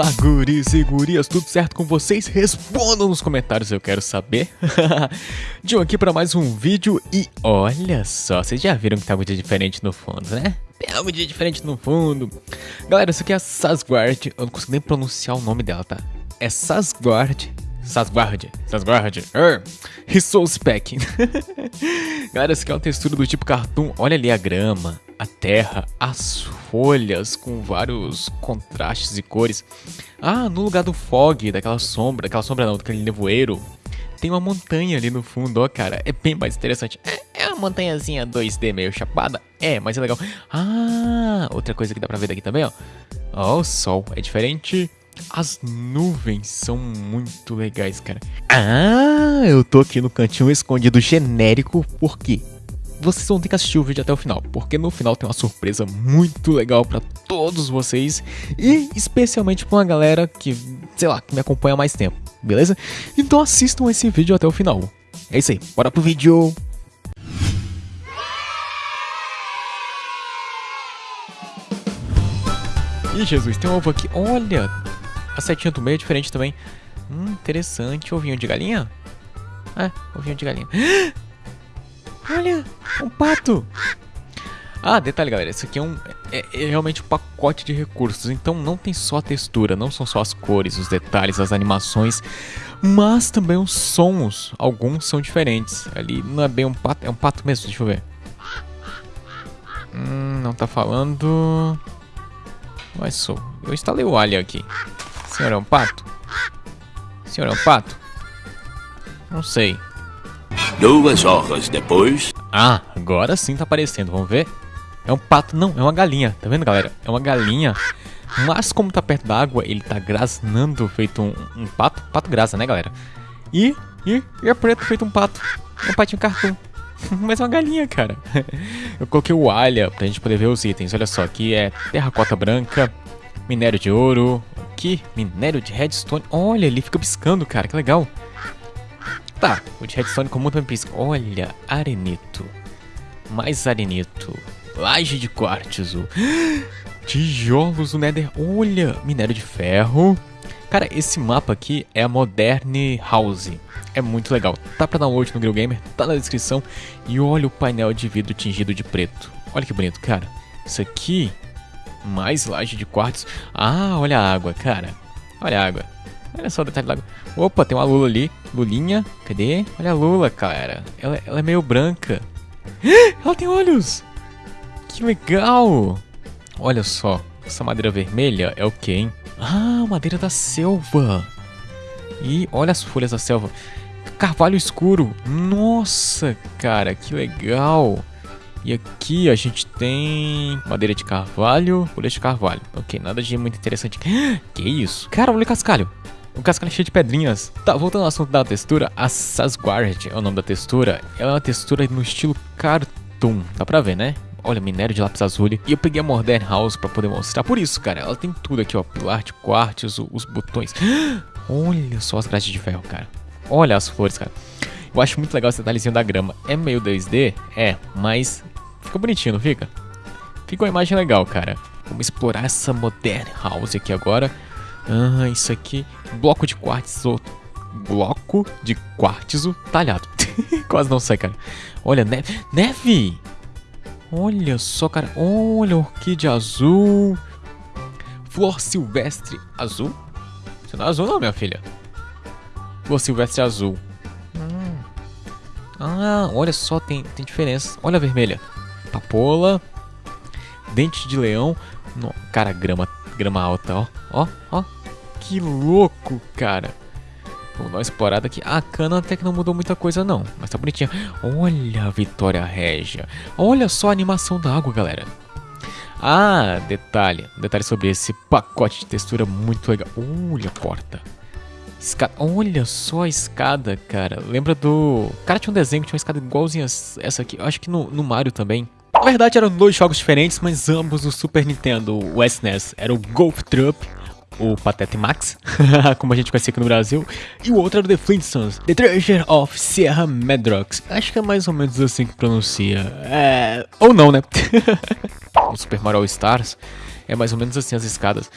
Olá, guris e gurias, tudo certo com vocês? Respondam nos comentários, eu quero saber. John aqui para mais um vídeo e olha só, vocês já viram que tá dia diferente no fundo, né? Tem um dia diferente no fundo. Galera, isso aqui é a Sasguard, eu não consigo nem pronunciar o nome dela, tá? É Sasguard Sasguard, Sasguard, er, Resource Pack. Galera, essa aqui é uma textura do tipo cartoon. Olha ali a grama, a terra, as folhas com vários contrastes e cores. Ah, no lugar do fog, daquela sombra, daquela sombra não, daquele nevoeiro, tem uma montanha ali no fundo, ó, cara. É bem mais interessante. É, é uma montanhazinha 2D meio chapada. É, mas é legal. Ah, outra coisa que dá pra ver daqui também, ó. Ó, o sol é diferente. As nuvens são muito legais, cara. Ah, eu tô aqui no cantinho escondido genérico, por quê? Vocês vão ter que assistir o vídeo até o final, porque no final tem uma surpresa muito legal para todos vocês e especialmente pra uma galera que, sei lá, que me acompanha há mais tempo, beleza? Então assistam esse vídeo até o final. É isso aí, bora pro vídeo! Ih, Jesus, tem um ovo aqui. Olha, a setinha do meio é diferente também. Hum, interessante. Ovinho de galinha? É, ovinho de galinha. Olha, um pato. Ah, detalhe, galera. Isso aqui é, um, é, é, realmente um pacote de recursos. Então não tem só a textura, não são só as cores, os detalhes, as animações, mas também os sons. Alguns são diferentes. Ali não é bem um pato, é um pato mesmo. Deixa eu ver. Hum, não tá falando. Mas sou. Eu instalei o alien aqui. Senhor é um pato? Senhor é um pato? Não sei. Duas horas depois. Ah, agora sim tá aparecendo, vamos ver? É um pato, não, é uma galinha, tá vendo galera? É uma galinha, mas como tá perto da água, ele tá grasnando feito um, um pato, pato grasa, né galera? E, e, e é preto feito um pato, um patinho cartoon. Mas é uma galinha, cara. Eu coloquei o alha pra gente poder ver os itens. Olha só, aqui é terracota branca, minério de ouro, aqui, minério de redstone. Olha, ele fica piscando, cara, que legal. Tá, o de redstone comum também pisca. Olha, arenito. Mais arenito. Laje de quartzo. Tijolos do Nether. Olha, minério de ferro. Cara, esse mapa aqui é a Modern House. É muito legal. Tá pra download no Grill Gamer, tá na descrição. E olha o painel de vidro tingido de preto. Olha que bonito, cara. Isso aqui mais laje de quartzo. Ah, olha a água, cara. Olha a água. Olha só o detalhe da água. Opa, tem uma lula ali. Lulinha. Cadê? Olha a lula, cara. Ela, ela é meio branca. Ela tem olhos. Que legal. Olha só. Essa madeira vermelha é o que, hein? Ah, madeira da selva. E olha as folhas da selva. Carvalho escuro. Nossa, cara, que legal. E aqui a gente tem madeira de carvalho, folha de carvalho. Ok, nada de muito interessante. Que isso? Cara, olha o cascalho. O cascalho é cheio de pedrinhas. Tá, voltando ao assunto da textura, a Sasguard é o nome da textura. Ela é uma textura no estilo cartoon. Dá pra ver, né? Olha, minério de lápis azul. E eu peguei a Modern House pra poder mostrar. Por isso, cara, ela tem tudo aqui, ó. Pilar de quartzo, os botões. Olha só as grades de ferro, cara. Olha as flores, cara. Eu acho muito legal esse detalhezinho da grama. É meio 2D? É, mas Fica bonitinho, não fica? Fica uma imagem legal, cara. Vamos explorar essa Modern House aqui agora. Ah, isso aqui. Bloco de quartzo. Bloco de quartzo talhado. Quase não sai, cara. Olha, neve. Neve! Olha só, cara. Olha, orquídea azul. Flor silvestre azul. Você não é azul, não, minha filha. Flor silvestre azul. Hum. Ah, olha só, tem, tem diferença. Olha a vermelha papoula, dente de leão. No, cara, grama, grama alta, ó. Ó, ó. Que louco, cara. Vamos dar uma explorada aqui. A cana até que não mudou muita coisa não, mas tá bonitinha. Olha a Vitória Régia. Olha só a animação da água, galera. Ah, detalhe. Detalhe sobre esse pacote de textura muito legal. Olha a porta. Escada. Olha só a escada, cara. Lembra do... Cara, tinha um desenho que tinha uma escada igualzinha essa aqui. Eu acho que no, no Mario também. Na verdade eram dois jogos diferentes, mas ambos do Super Nintendo, o SNES, era o Golf Trup, o Patete Max, como a gente conhecia aqui no Brasil, e o outro era o The Flintstones, The Treasure of Sierra Madrox. Acho que é mais ou menos assim que pronuncia. É... ou não, né? o Super Mario All Stars é mais ou menos assim as escadas.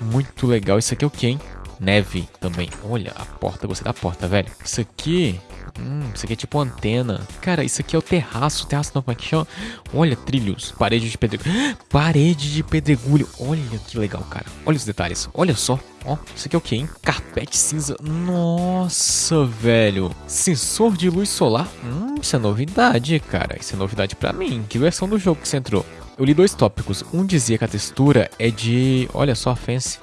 Muito legal. Isso aqui é o que, hein? Neve também. Olha, a porta, gostei da porta, velho. Isso aqui... Hum, isso aqui é tipo antena. Cara, isso aqui é o terraço. Terraço não, como é que chama? Olha, trilhos. Parede de pedregulho. Parede de pedregulho. Olha que legal, cara. Olha os detalhes. Olha só. Ó, isso aqui é o que, hein? Carpete cinza. Nossa, velho. Sensor de luz solar. Hum, isso é novidade, cara. Isso é novidade pra mim. Que versão do jogo que você entrou? Eu li dois tópicos. Um dizia que a textura é de... Olha só a fence.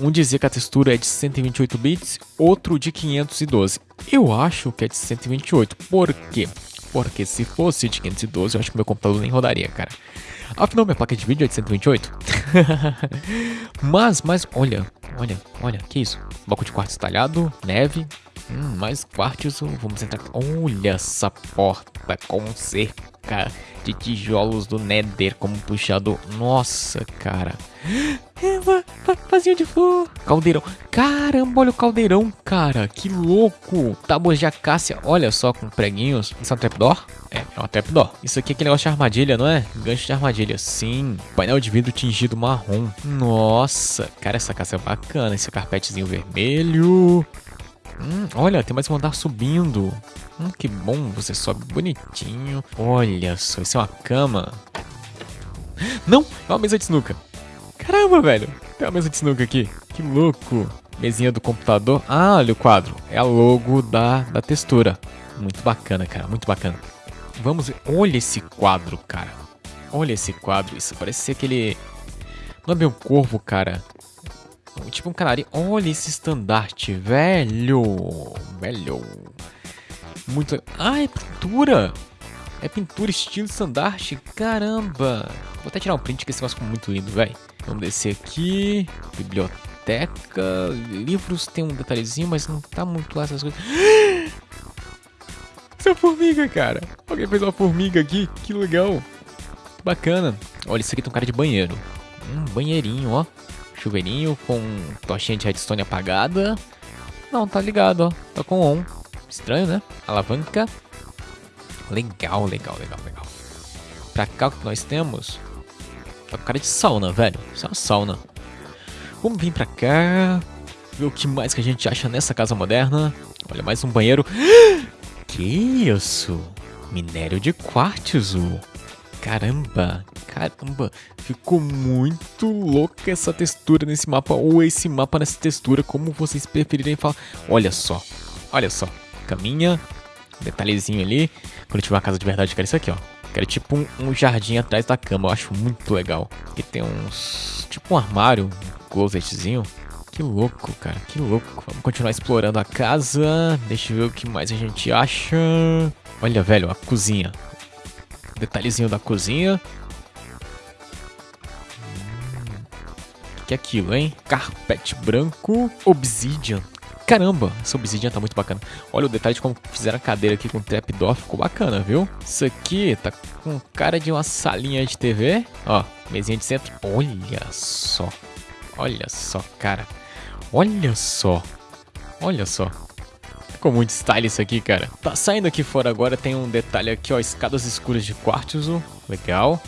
Um dizia que a textura é de 128 bits, outro de 512. Eu acho que é de 128. Por quê? Porque se fosse de 512, eu acho que meu computador nem rodaria, cara. Afinal, minha placa de vídeo é de 128. mas, mas, olha, olha, olha, que isso? Bloco de quartzo talhado, neve, hum, mais quartzo, vamos entrar... Olha essa porta com cerca de tijolos do Nether como puxador. Nossa, cara. É, de flor. Caldeirão. Caramba, olha o caldeirão, cara. Que louco. Tábuas de acácia. Olha só, com preguinhos. Isso é um trapdoor? É, é uma trapdoor. Isso aqui é aquele negócio de armadilha, não é? Gancho de armadilha. Sim. Painel de vidro tingido marrom. Nossa. Cara, essa casa é bacana. Esse carpetezinho vermelho. Hum, olha, tem mais um andar subindo. Hum, que bom, você sobe bonitinho. Olha só, isso é uma cama. Não, é uma mesa de sinuca. Caramba, velho. Tem uma mesa de sinuca aqui. Que louco. Mesinha do computador. Ah, olha o quadro. É a logo da, da textura. Muito bacana, cara. Muito bacana. Vamos ver. Olha esse quadro, cara. Olha esse quadro. Isso parece ser aquele... Não é bem um corvo, cara. Tipo um canarinho. Olha esse estandarte, velho. Velho. Muito. Ah, é pintura. É pintura estilo estandarte. Caramba. Vou até tirar um print que esse negócio ficou muito lindo, velho. Vamos descer aqui. Biblioteca. Livros tem um detalhezinho, mas não tá muito lá essas coisas. Essa formiga, cara. Alguém fez uma formiga aqui. Que legal. Bacana. Olha, isso aqui tem um cara de banheiro. Um banheirinho, ó. Chuveirinho com tochinha de redstone apagada. Não, tá ligado, ó. Tá com on. Estranho, né? Alavanca. Legal, legal, legal, legal. Pra cá o que nós temos? Tá com cara de sauna, velho. Isso é uma sauna. Vamos vir pra cá. Ver o que mais que a gente acha nessa casa moderna. Olha, mais um banheiro. Que isso? Minério de quartzo. Caramba, caramba, ficou muito louca essa textura nesse mapa, ou esse mapa nessa textura, como vocês preferirem falar. Olha só, olha só, caminha, detalhezinho ali. Quando tiver uma casa de verdade, quero isso aqui, ó. Quero tipo um, um jardim atrás da cama, eu acho muito legal. Aqui tem uns, tipo um armário, um closetzinho. Que louco, cara, que louco. Vamos continuar explorando a casa, deixa eu ver o que mais a gente acha. Olha, velho, a cozinha. Detalhezinho da cozinha. Hum, o que é aquilo, hein? Carpete branco. Obsidian. Caramba, essa obsidian tá muito bacana. Olha o detalhe de como fizeram a cadeira aqui com trapdoor, ficou bacana, viu? Isso aqui tá com cara de uma salinha de TV. Ó, mesinha de centro. Olha só. Olha só, cara. Olha só. Olha só. Ficou muito style isso aqui, cara. Tá saindo aqui fora agora, tem um detalhe aqui, ó, escadas escuras de quartzo, legal.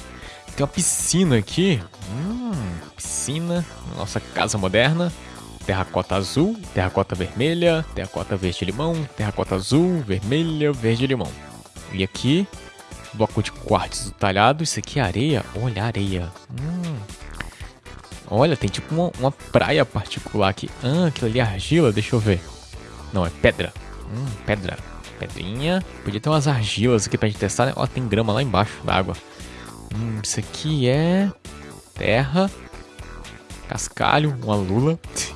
Tem uma piscina aqui, hum, piscina, nossa casa moderna. Terracota azul, terracota vermelha, terracota verde-limão, terracota azul, vermelha, verde-limão. E aqui, bloco de quartzo talhado, isso aqui é areia, olha areia. Hum. Olha, tem tipo uma, uma praia particular aqui. Ah, aquilo ali é argila, deixa eu ver. Não, é pedra. Hum, pedra. Pedrinha. Podia ter umas argilas aqui pra gente testar, né? Ó, tem grama lá embaixo da água. Hum, isso aqui é... Terra. Cascalho, uma lula.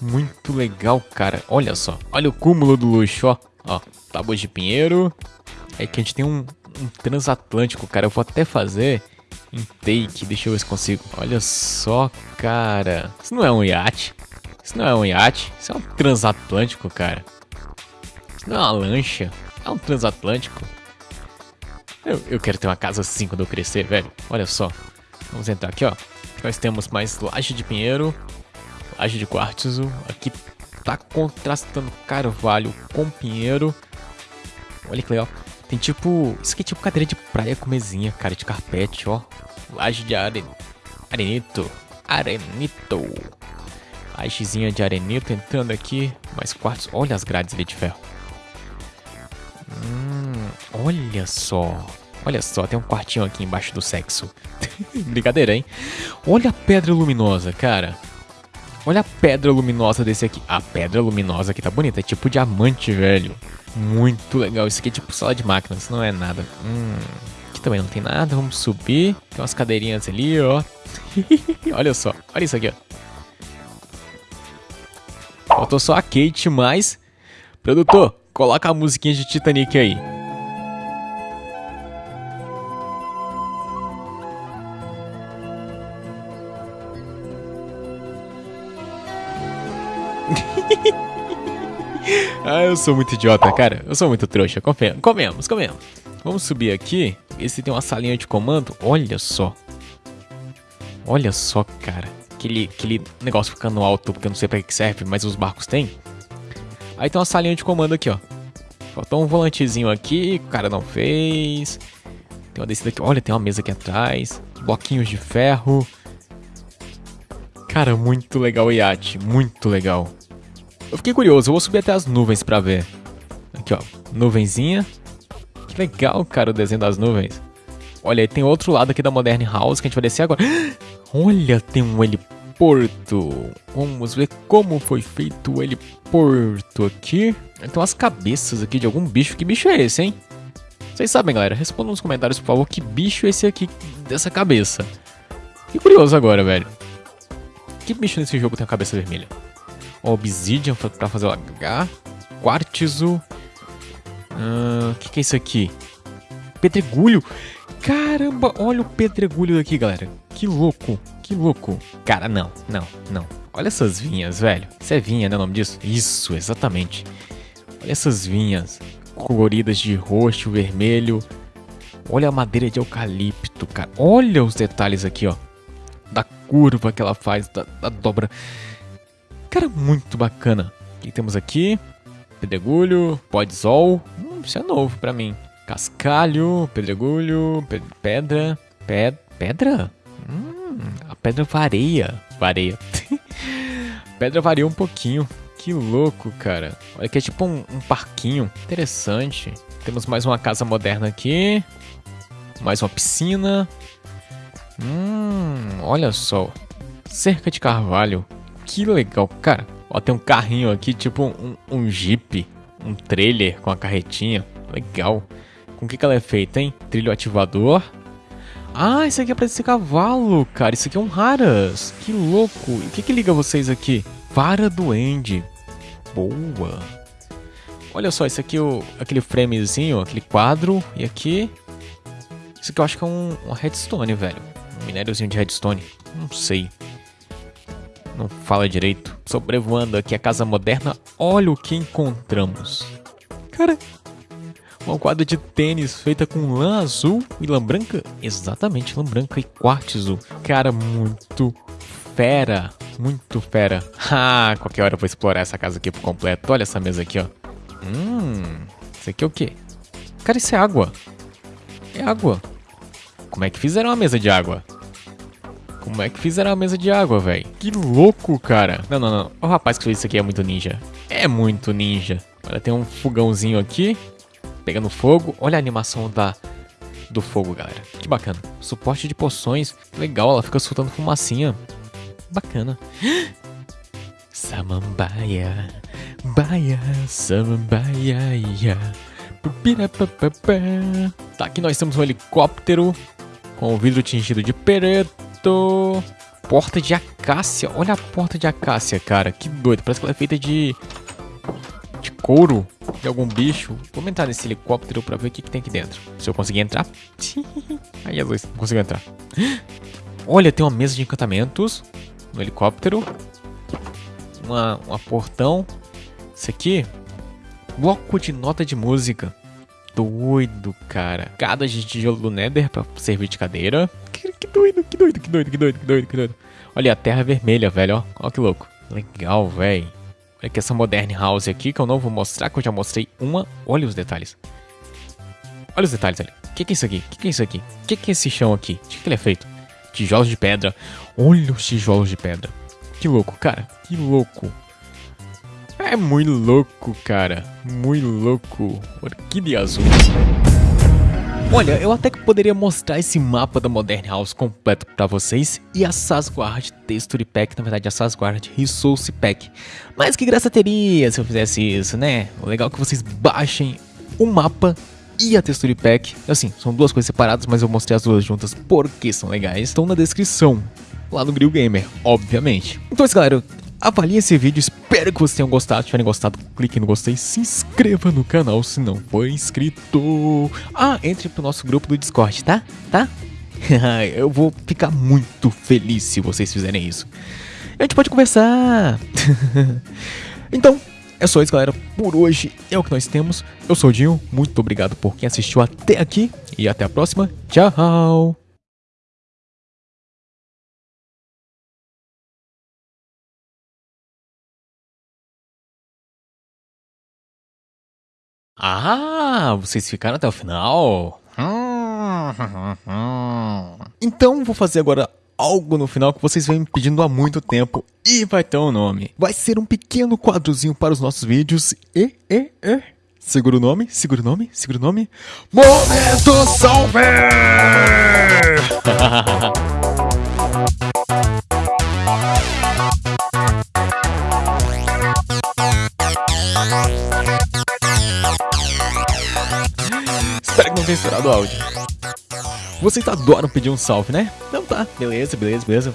Muito legal, cara. Olha só. Olha o cúmulo do luxo, ó. Ó, tábuas de pinheiro. É que a gente tem um, um transatlântico, cara. Eu vou até fazer em take. Deixa eu ver se consigo. Olha só, cara. Isso não é um iate. Isso não é um iate. Isso é um transatlântico, cara. Isso não é uma lancha. É um transatlântico. Eu, eu quero ter uma casa assim quando eu crescer, velho. Olha só. Vamos entrar aqui, ó. Nós temos mais laje de pinheiro. Laje de quartzo. Aqui tá contrastando carvalho com pinheiro. Olha que legal. Tem tipo... Isso aqui é tipo cadeira de praia com mesinha, cara, de carpete, ó. Laje de are... arenito. arenito. A xizinha de arenito entrando aqui. Mais quartos. Olha as grades ali de ferro. Hum, olha só. Olha só, tem um quartinho aqui embaixo do sexo. Brincadeira, hein? Olha a pedra luminosa, cara. Olha a pedra luminosa desse aqui. A pedra luminosa aqui tá bonita. É tipo diamante, velho. Muito legal. Isso aqui é tipo sala de máquinas. Não é nada. Hum, aqui também não tem nada. Vamos subir. Tem umas cadeirinhas ali, ó. olha só. Olha isso aqui, ó. Faltou só a Kate, mas... Produtor, coloca a musiquinha de Titanic aí. Eu sou muito idiota, cara. Eu sou muito trouxa. Comemos, comemos, comemos. Vamos subir aqui. Esse tem uma salinha de comando. Olha só. Olha só, cara. Aquele, aquele negócio ficando alto, porque eu não sei pra que serve, mas os barcos têm. Aí tem uma salinha de comando aqui, ó. Faltou um volantezinho aqui, o cara não fez. Tem uma descida aqui. Olha, tem uma mesa aqui atrás. Bloquinhos de ferro. Cara, muito legal o iate. Muito legal. Eu fiquei curioso, eu vou subir até as nuvens pra ver. Aqui, ó. Nuvenzinha. Que legal, cara, o desenho das nuvens. Olha, aí tem outro lado aqui da Modern House que a gente vai descer agora. Olha, tem um heliporto. Vamos ver como foi feito o heliporto aqui. Tem umas cabeças aqui de algum bicho. Que bicho é esse, hein? Vocês sabem, galera. Respondam nos comentários, por favor, que bicho é esse aqui dessa cabeça. Que curioso agora, velho. Que bicho nesse jogo tem a cabeça vermelha? Obsidian para fazer o H. Quartzo. O uh, que, que é isso aqui? Pedregulho. Caramba, olha o pedregulho daqui, galera. Que louco, que louco. Cara, não, não, não. Olha essas vinhas, velho. Isso é vinha, né o nome disso? Isso, exatamente. Olha essas vinhas coloridas de roxo, vermelho. Olha a madeira de eucalipto, cara. Olha os detalhes aqui, ó. Da curva que ela faz, da, da dobra. Cara, muito bacana. O que temos aqui? Pedregulho, podzol. Hum, isso é novo pra mim. Cascalho, pedregulho, pe pedra. Ped pedra? Hum, a pedra varia. Vareia. pedra varia um pouquinho. Que louco, cara. Olha que é tipo um, um parquinho. Interessante. Temos mais uma casa moderna aqui. Mais uma piscina. Hum, olha só. Cerca de carvalho. Que legal, cara. Ó, tem um carrinho aqui, tipo um, um jeep, um trailer com a carretinha. Legal. Com o que, que ela é feita, hein? Trilho ativador. Ah, isso aqui é pra esse cavalo, cara. Isso aqui é um Raras. Que louco. E o que, que liga vocês aqui? Vara do End. Boa. Olha só, esse aqui é o, aquele framezinho, aquele quadro. E aqui... Isso aqui eu acho que é um, uma redstone, velho. Um minériozinho de redstone. Não sei não fala direito. Sobrevoando aqui a casa moderna, olha o que encontramos. Cara, uma quadra de tênis feita com lã azul e lã branca? Exatamente, lã branca e quartzo. Cara, muito fera. Muito fera. Ah, qualquer hora eu vou explorar essa casa aqui por completo. Olha essa mesa aqui, ó. Hum, isso aqui é o quê? Cara, isso é água. É água. Como é que fizeram a mesa de água? Como é que fizeram a mesa de água, velho? Que louco, cara. Não, não, não. O rapaz que fez isso aqui é muito ninja. É muito ninja. Olha, tem um fogãozinho aqui. Pegando fogo. Olha a animação da do fogo, galera. Que bacana. Suporte de poções. Legal, ela fica soltando fumacinha. Bacana. Samambaia. Baia. Samambaia. Tá, aqui nós temos um helicóptero com o vidro tingido de preto. Porta de acácia. Olha a porta de acácia, cara. Que doido. Parece que ela é feita de... De couro. De algum bicho. Vou entrar nesse helicóptero pra ver o que, que tem aqui dentro. Se eu conseguir entrar. Ai, Jesus. Não consigo entrar. Olha, tem uma mesa de encantamentos. No helicóptero. Uma, uma portão. Isso aqui. Bloco de nota de música. Doido, cara. Cada de tijolo do Nether pra servir de cadeira que doido, que doido, que doido, que doido, que doido, que doido. Olha, a terra é vermelha, velho, ó. Ó que louco. Legal, velho. Olha aqui essa Modern House aqui, que eu não vou mostrar, que eu já mostrei uma. Olha os detalhes. Olha os detalhes ali. O que, que é isso aqui? O que, que é isso aqui? O que, que é esse chão aqui? De que, que ele é feito? tijolos de pedra. Olha os tijolos de pedra. Que louco, cara. Que louco. É muito louco, cara. Muito louco. Orquídea azul. Olha, eu até que poderia mostrar esse mapa da Modern House completo pra vocês e a Sasguard Texture Pack, na verdade a Sasguard Resource Pack. Mas que graça teria se eu fizesse isso, né? O legal é que vocês baixem o mapa e a Texture Pack. Assim, são duas coisas separadas, mas eu mostrei as duas juntas porque são legais. Estão na descrição, lá no Grill Gamer, obviamente. Então é isso, galera avalie esse vídeo, espero que vocês tenham gostado. Se tiverem gostado, clique no gostei, se inscreva no canal se não for inscrito. Ah, entre pro nosso grupo do Discord, tá? Tá? Eu vou ficar muito feliz se vocês fizerem isso. A gente pode conversar. então, é só isso, galera. Por hoje é o que nós temos. Eu sou o Dinho, muito obrigado por quem assistiu até aqui e até a próxima. Tchau! Ah, vocês ficaram até o final? Então vou fazer agora algo no final que vocês vêm me pedindo há muito tempo e vai ter um nome. Vai ser um pequeno quadrozinho para os nossos vídeos e, e, e. Segura o nome, segura o nome, segura o nome. Momento Salve! não o áudio. Vocês adoram pedir um salve, né? Então tá, beleza, beleza, beleza.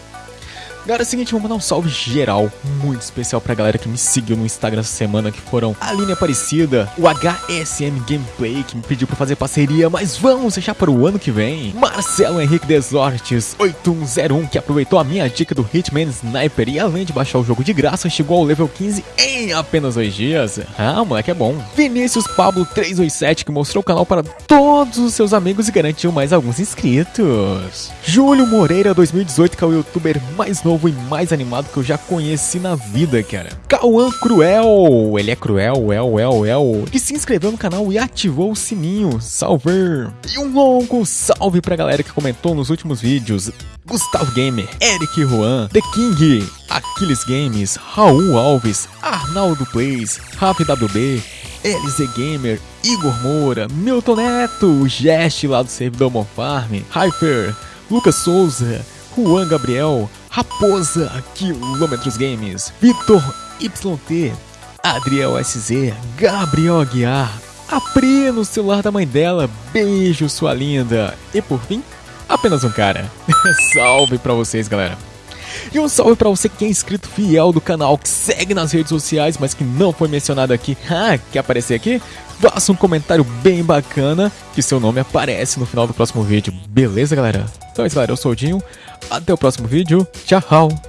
Galera, é o seguinte, vou mandar um salve geral muito especial pra galera que me seguiu no Instagram essa semana, que foram a Aline Aparecida, o HSM Gameplay, que me pediu pra fazer parceria, mas vamos deixar para o ano que vem. Marcelo Henrique Desortes, 8101, que aproveitou a minha dica do Hitman Sniper e além de baixar o jogo de graça, chegou ao level 15 em apenas dois dias. Ah, moleque, é bom. Vinícius Pablo 327, que mostrou o canal para todos os seus amigos e garantiu mais alguns inscritos. Júlio Moreira 2018, que é o youtuber mais novo novo e mais animado que eu já conheci na vida, cara. Cauã Cruel, ele é cruel, el, el, el, que se inscreveu no canal e ativou o sininho. Salve! E um longo salve pra galera que comentou nos últimos vídeos. Gustavo Gamer, Eric Juan, The King, Aquiles Games, Raul Alves, Arnaldo Plays, RapWB, LZ Gamer, Igor Moura, Milton Neto, Gest lá do servidor Monfarm, Hyper, Lucas Souza, Juan Gabriel, Raposa, Quilômetros Games, Vitor YT, Adriel SZ, Gabriel Aguiar, a Pri no celular da mãe dela, beijo sua linda. E por fim, apenas um cara. salve pra vocês, galera. E um salve pra você que é inscrito fiel do canal, que segue nas redes sociais, mas que não foi mencionado aqui. Ah, quer aparecer aqui? Faça um comentário bem bacana, que seu nome aparece no final do próximo vídeo. Beleza, galera? Então é isso, galera. Eu sou o Dinho. Até o próximo vídeo. Tchau!